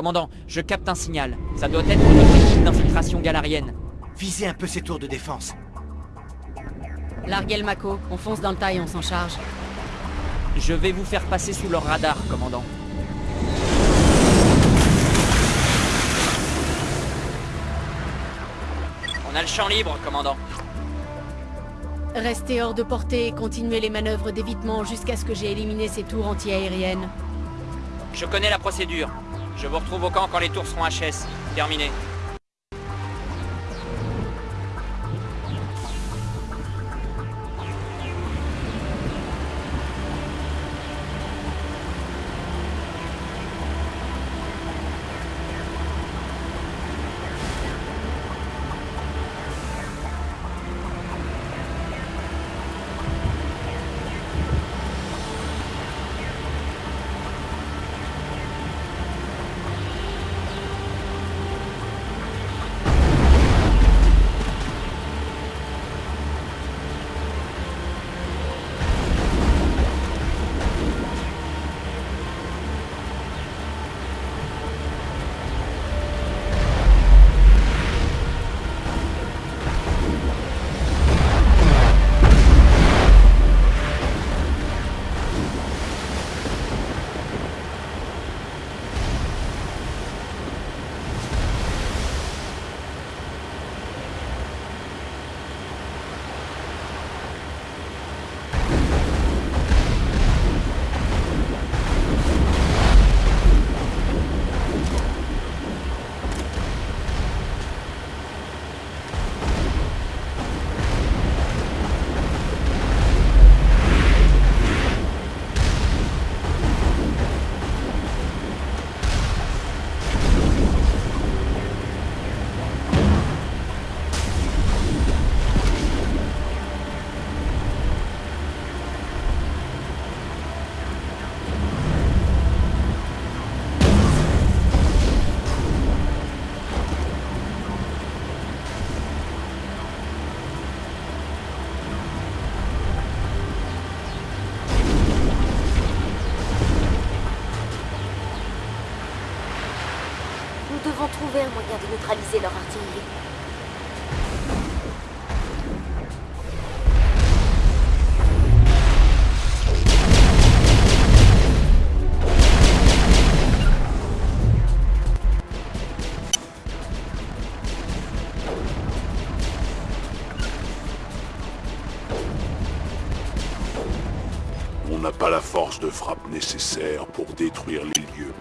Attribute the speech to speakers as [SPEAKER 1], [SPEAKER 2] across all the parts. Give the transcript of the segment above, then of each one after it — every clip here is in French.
[SPEAKER 1] Commandant, je capte un signal. Ça doit être notre équipe d'infiltration galarienne.
[SPEAKER 2] Visez un peu ces tours de défense.
[SPEAKER 3] Larguez le Mako, on fonce dans le taille, on s'en charge.
[SPEAKER 1] Je vais vous faire passer sous leur radar, commandant. On a le champ libre, commandant.
[SPEAKER 3] Restez hors de portée et continuez les manœuvres d'évitement jusqu'à ce que j'ai éliminé ces tours anti-aériennes.
[SPEAKER 1] Je connais la procédure. Je vous retrouve au camp quand les tours seront HS. Terminé.
[SPEAKER 4] Trouver un moyen de neutraliser leur artillerie.
[SPEAKER 5] On n'a pas la force de frappe nécessaire pour détruire les lieux.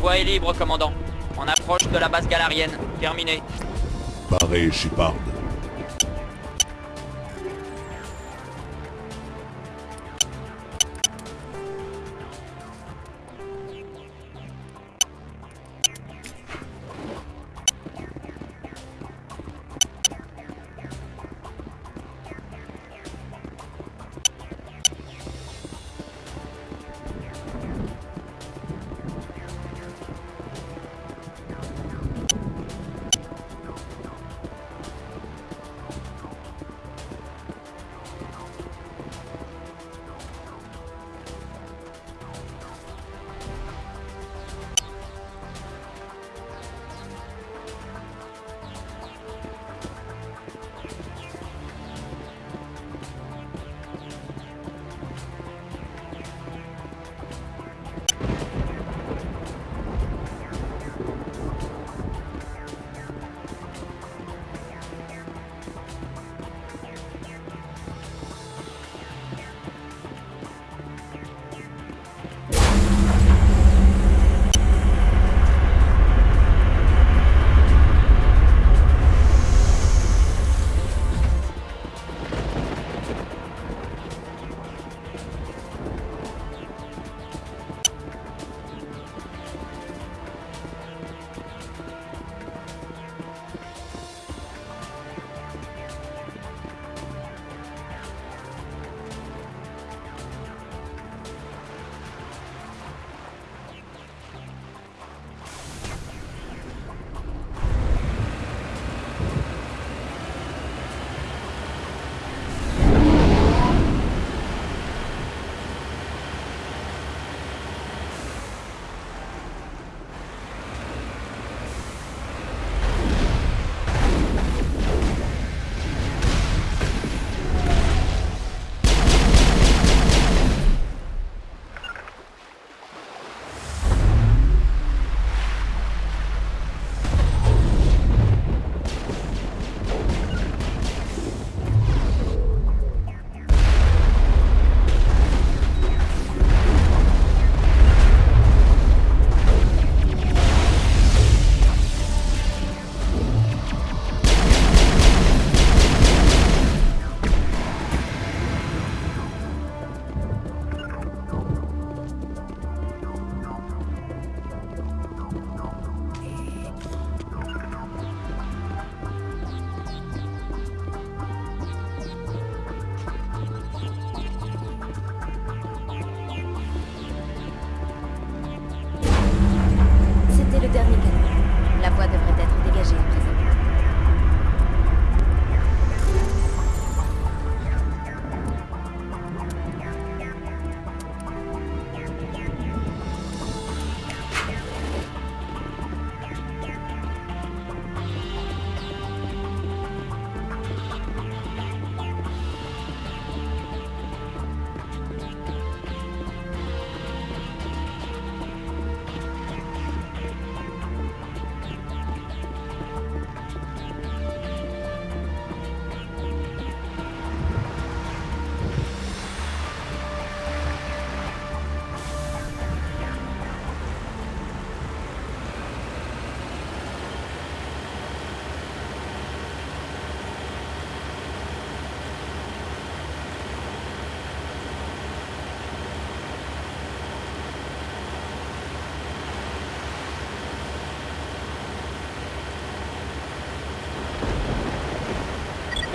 [SPEAKER 1] Voie est libre, commandant. On approche de la base galarienne. Terminé.
[SPEAKER 5] Barré, Shepard.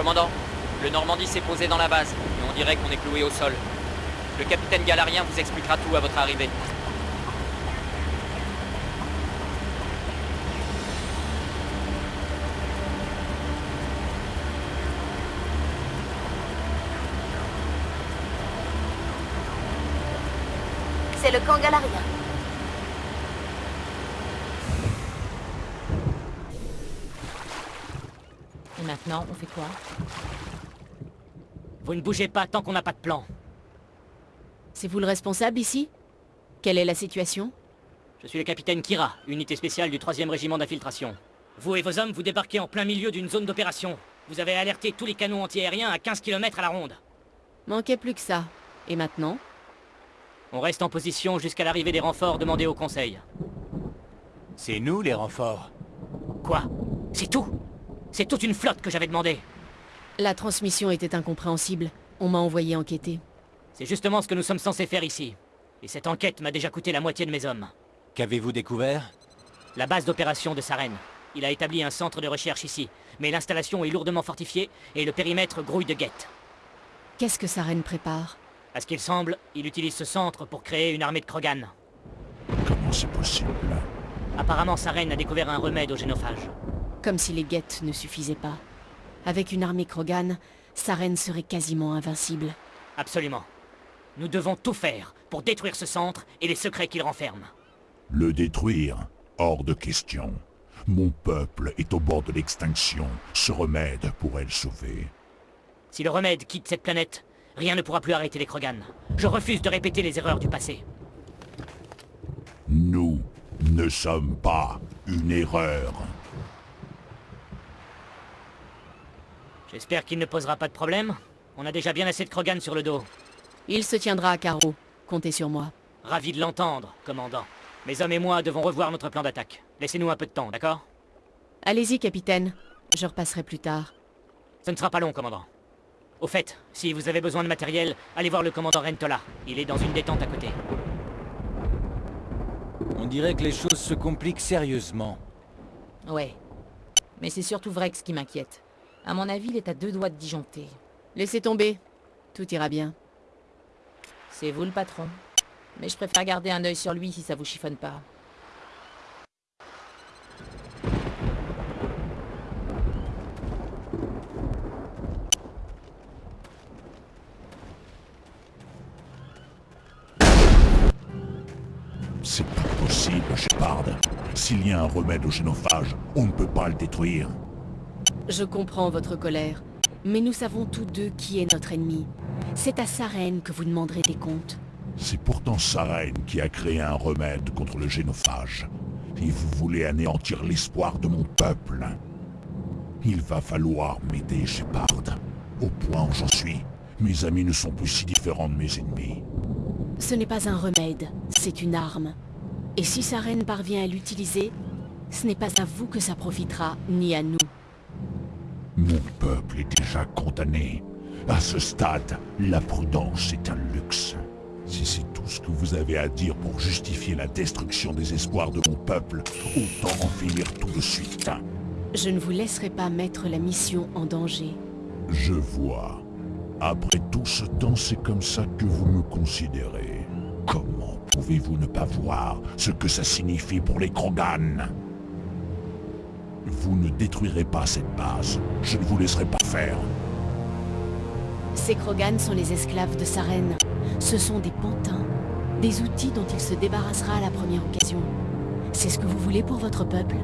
[SPEAKER 1] Commandant, le Normandie s'est posé dans la base, et on dirait qu'on est cloué au sol. Le capitaine Galarien vous expliquera tout à votre arrivée.
[SPEAKER 4] C'est le camp galarien.
[SPEAKER 6] Et maintenant, on fait quoi?
[SPEAKER 7] Vous ne bougez pas tant qu'on n'a pas de plan.
[SPEAKER 3] C'est vous le responsable ici? Quelle est la situation?
[SPEAKER 7] Je suis le capitaine Kira, unité spéciale du 3 régiment d'infiltration. Vous et vos hommes, vous débarquez en plein milieu d'une zone d'opération. Vous avez alerté tous les canons antiaériens à 15 km à la ronde.
[SPEAKER 3] Manquait plus que ça. Et maintenant?
[SPEAKER 7] On reste en position jusqu'à l'arrivée des renforts demandés au Conseil.
[SPEAKER 2] C'est nous les renforts.
[SPEAKER 7] Quoi? C'est tout? C'est toute une flotte que j'avais demandé.
[SPEAKER 3] La transmission était incompréhensible. On m'a envoyé enquêter.
[SPEAKER 7] C'est justement ce que nous sommes censés faire ici. Et cette enquête m'a déjà coûté la moitié de mes hommes.
[SPEAKER 2] Qu'avez-vous découvert?
[SPEAKER 7] La base d'opération de Saren. Il a établi un centre de recherche ici, mais l'installation est lourdement fortifiée et le périmètre grouille de guettes.
[SPEAKER 3] Qu'est-ce que Saren prépare?
[SPEAKER 7] À ce qu'il semble, il utilise ce centre pour créer une armée de Krogan.
[SPEAKER 5] Comment c'est possible?
[SPEAKER 7] Apparemment, Saren a découvert un remède au génophage.
[SPEAKER 3] Comme si les guettes ne suffisaient pas. Avec une armée Krogan, Saren serait quasiment invincible.
[SPEAKER 7] Absolument. Nous devons tout faire pour détruire ce centre et les secrets qu'il renferme.
[SPEAKER 5] Le détruire Hors de question. Mon peuple est au bord de l'extinction. Ce remède pourrait le sauver.
[SPEAKER 7] Si le remède quitte cette planète, rien ne pourra plus arrêter les Krogan. Je refuse de répéter les erreurs du passé.
[SPEAKER 5] Nous ne sommes pas une erreur.
[SPEAKER 7] J'espère qu'il ne posera pas de problème. On a déjà bien assez de Krogan sur le dos.
[SPEAKER 3] Il se tiendra à carreau. Comptez sur moi.
[SPEAKER 7] Ravi de l'entendre, commandant. Mes hommes et moi devons revoir notre plan d'attaque. Laissez-nous un peu de temps, d'accord?
[SPEAKER 3] Allez-y, capitaine. Je repasserai plus tard.
[SPEAKER 7] Ce ne sera pas long, commandant. Au fait, si vous avez besoin de matériel, allez voir le commandant Rentola. Il est dans une détente à côté.
[SPEAKER 2] On dirait que les choses se compliquent sérieusement.
[SPEAKER 6] Ouais. Mais c'est surtout Vrex qui m'inquiète. À mon avis, il est à deux doigts de disjoncter.
[SPEAKER 3] Laissez tomber. Tout ira bien.
[SPEAKER 6] C'est vous le patron. Mais je préfère garder un œil sur lui si ça vous chiffonne pas.
[SPEAKER 5] C'est pas possible, Shepard. S'il y a un remède au génophage, on ne peut pas le détruire.
[SPEAKER 3] Je comprends votre colère. Mais nous savons tous deux qui est notre ennemi. C'est à Saren que vous demanderez des comptes.
[SPEAKER 5] C'est pourtant Saren qui a créé un remède contre le génophage. Et vous voulez anéantir l'espoir de mon peuple. Il va falloir m'aider, Shepard. Au point où j'en suis, mes amis ne sont plus si différents de mes ennemis.
[SPEAKER 3] Ce n'est pas un remède, c'est une arme. Et si Saren parvient à l'utiliser, ce n'est pas à vous que ça profitera, ni à nous.
[SPEAKER 5] Mon peuple est déjà condamné. À ce stade, la prudence est un luxe. Si c'est tout ce que vous avez à dire pour justifier la destruction des espoirs de mon peuple, autant en finir tout de suite.
[SPEAKER 3] Je ne vous laisserai pas mettre la mission en danger.
[SPEAKER 5] Je vois. Après tout ce temps, c'est comme ça que vous me considérez. Comment pouvez-vous ne pas voir ce que ça signifie pour les Krogan? Vous ne détruirez pas cette base. Je ne vous laisserai pas faire.
[SPEAKER 3] Ces Krogan sont les esclaves de Saren. Ce sont des pantins. Des outils dont il se débarrassera à la première occasion. C'est ce que vous voulez pour votre peuple?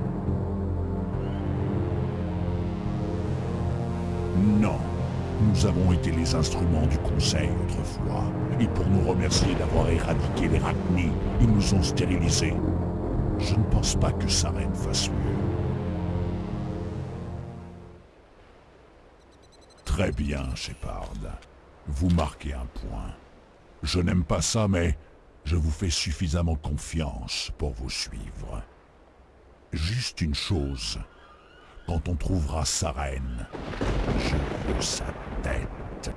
[SPEAKER 5] Non. Nous avons été les instruments du Conseil autrefois. Et pour nous remercier d'avoir éradiqué les Rachni, ils nous ont stérilisés. Je ne pense pas que Saren fasse mieux. Très bien, Shepard. Vous marquez un point. Je n'aime pas ça, mais je vous fais suffisamment confiance pour vous suivre. Juste une chose. Quand on trouvera Saren, je veux sa tête.